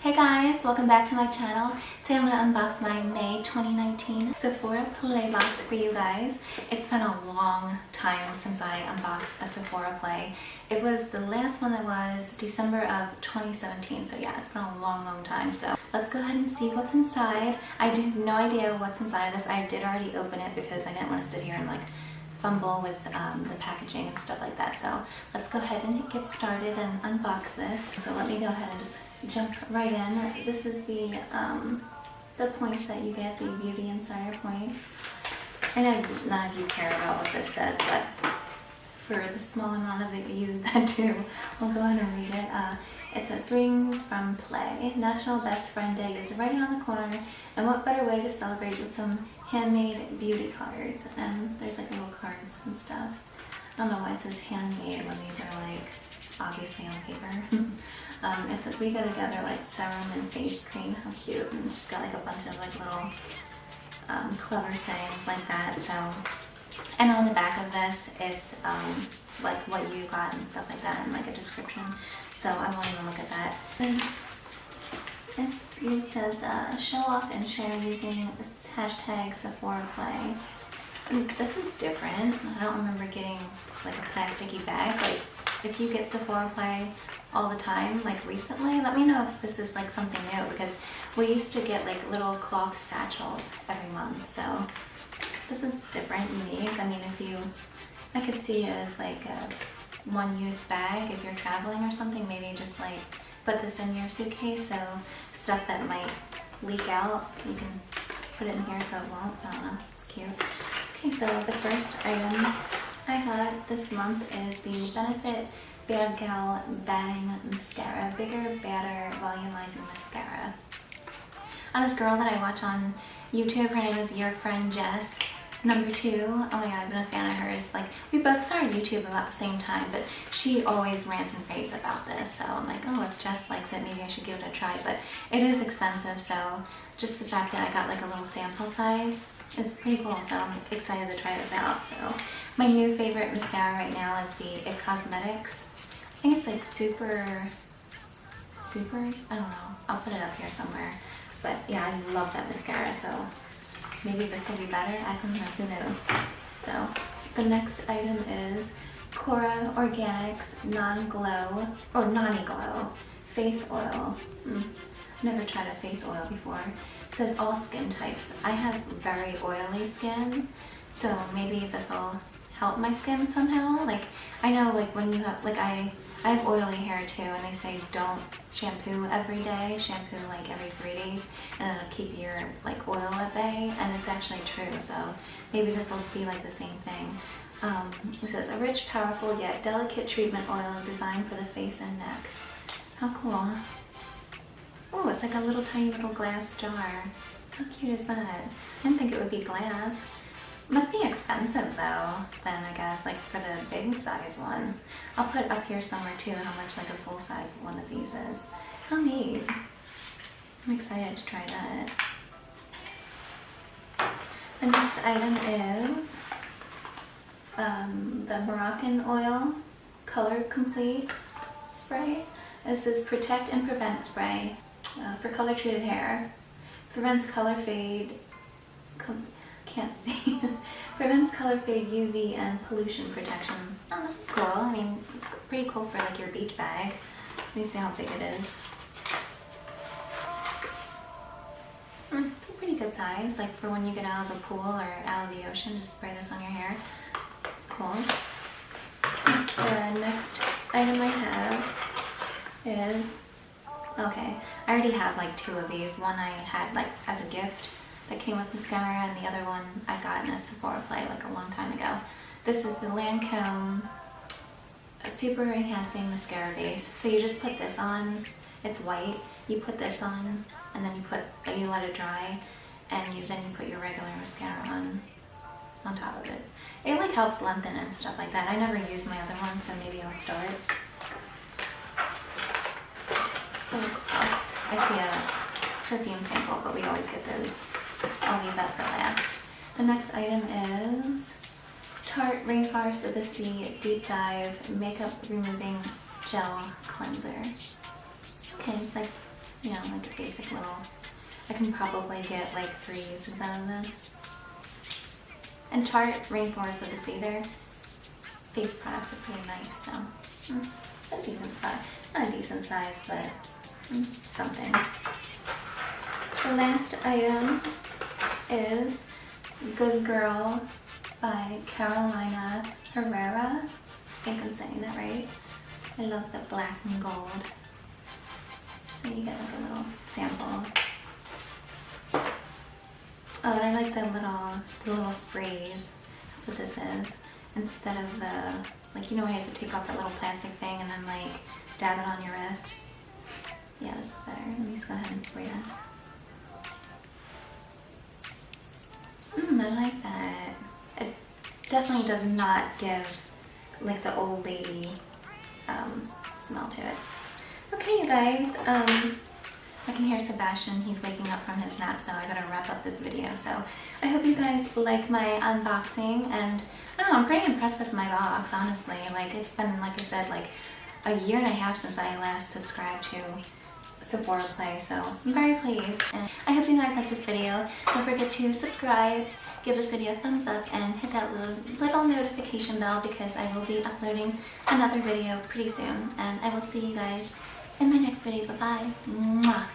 Hey guys, welcome back to my channel. Today I'm going to unbox my May 2019 Sephora Play box for you guys. It's been a long time since I unboxed a Sephora Play. It was the last one that was December of 2017, so yeah, it's been a long, long time. So let's go ahead and see what's inside. I have no idea what's inside of this. I did already open it because I didn't want to sit here and like fumble with um, the packaging and stuff like that. So let's go ahead and get started and unbox this. So let me go ahead and just jump right in. This is the um, the points that you get, the Beauty Insider points. I know none of you care about what this says, but for the small amount of you that do, we'll go ahead and read it. Uh, it says, Rings from Play. National Best Friend Day is right around the corner, and what better way to celebrate with some handmade beauty cards. And there's like little cards and stuff. I don't know why it says handmade when these are like obviously on paper. um, it says we go together like serum and face cream. How cute. And she's got like a bunch of like little um, clever sayings like that. So, and on the back of this, it's um, like what you got and stuff like that and like a description. So I won't even look at that. it says uh, show off and share using hashtag Sephora Play. This is different. I don't remember getting like a plasticky bag. Like if you get Sephora Play all the time, like recently, let me know if this is like something new because we used to get like little cloth satchels every month. So this is different, unique. I mean, if you, I could see it as like a one-use bag if you're traveling or something. Maybe just like put this in your suitcase. So stuff that might leak out, you can put it in here so it won't. I don't know. It's cute. Okay, so the first item I got this month is the Benefit Bad Gal Bang Mascara. Bigger, Badder Volumizing Mascara. On this girl that I watch on YouTube, her name is Your Friend Jess. Number two, oh my god, I've been a fan of hers. Like, we both started YouTube about the same time, but she always rants and raves about this. So I'm like, oh, if Jess likes it, maybe I should give it a try. But it is expensive, so just the fact that I got like a little sample size it's pretty cool, so I'm excited to try this out. So my new favorite mascara right now is the IT Cosmetics. I think it's like super, super, I don't know. I'll put it up here somewhere. But yeah, I love that mascara, so maybe this will be better. I don't know, who knows. So the next item is Kora Organics Non-Glow, or Nani-Glow Face Oil. Mm. Never tried a face oil before. It says all skin types. I have very oily skin, so maybe this will help my skin somehow. Like, I know like when you have, like I, I have oily hair too, and they say don't shampoo every day, shampoo like every three days, and it'll keep your like oil at bay, and it's actually true, so maybe this will be like the same thing. Um, it says a rich, powerful, yet delicate treatment oil designed for the face and neck. How cool. Oh, it's like a little tiny little glass jar. How cute is that? I didn't think it would be glass. Must be expensive though, then I guess, like for the big size one. I'll put up here somewhere too how much like a full size one of these is. How neat. I'm excited to try that. The next item is um, the Moroccanoil Color Complete Spray. This is Protect and Prevent Spray uh, for color treated hair. Prevents color fade, can't see, prevents color fade UV and pollution protection. Oh, this is cool. I mean, pretty cool for like your beach bag. Let me see how big it is. Mm, it's a pretty good size, like for when you get out of the pool or out of the ocean, just spray this on your hair. It's cool. The next item I have is Okay, I already have like two of these. One I had like as a gift that came with mascara and the other one I got in a Sephora play like a long time ago. This is the Lancome Super Enhancing Mascara Base. So you just put this on, it's white, you put this on and then you put, you let it dry and you, then you put your regular mascara on on top of it. It like helps lengthen and stuff like that. I never use my other one so maybe I'll I see a perfume sample, but we always get those. I'll leave that for last. The next item is Tarte Rainforest of the Sea Deep Dive Makeup Removing Gel Cleanser. Okay, it's like, you know, like a basic little, I can probably get like three uses out of this. And Tarte Rainforest of the Sea there, face products are pretty nice, so mm, a decent size. Not a decent size, but something. The last item is Good Girl by Carolina Herrera. I think I'm saying that right. I love the black and gold. So you get like a little sample. Oh, and I like the little, the little sprays. That's what this is. Instead of the, like, you know when you have to take off that little plastic thing and then like dab it on your wrist? Yeah, this is better. Let me just go ahead and spray this. Mmm, I like that. It definitely does not give like the old lady um, smell to it. Okay, you guys. Um, I can hear Sebastian. He's waking up from his nap, so I gotta wrap up this video. So I hope you guys like my unboxing, and I don't know, I'm pretty impressed with my box, honestly. Like, it's been, like I said, like a year and a half since I last subscribed to Sephora Play, so I'm very pleased. And I hope you guys like this video. Don't forget to subscribe, give this video a thumbs up, and hit that little, little notification bell because I will be uploading another video pretty soon. And I will see you guys in my next video. Bye-bye. Mwah!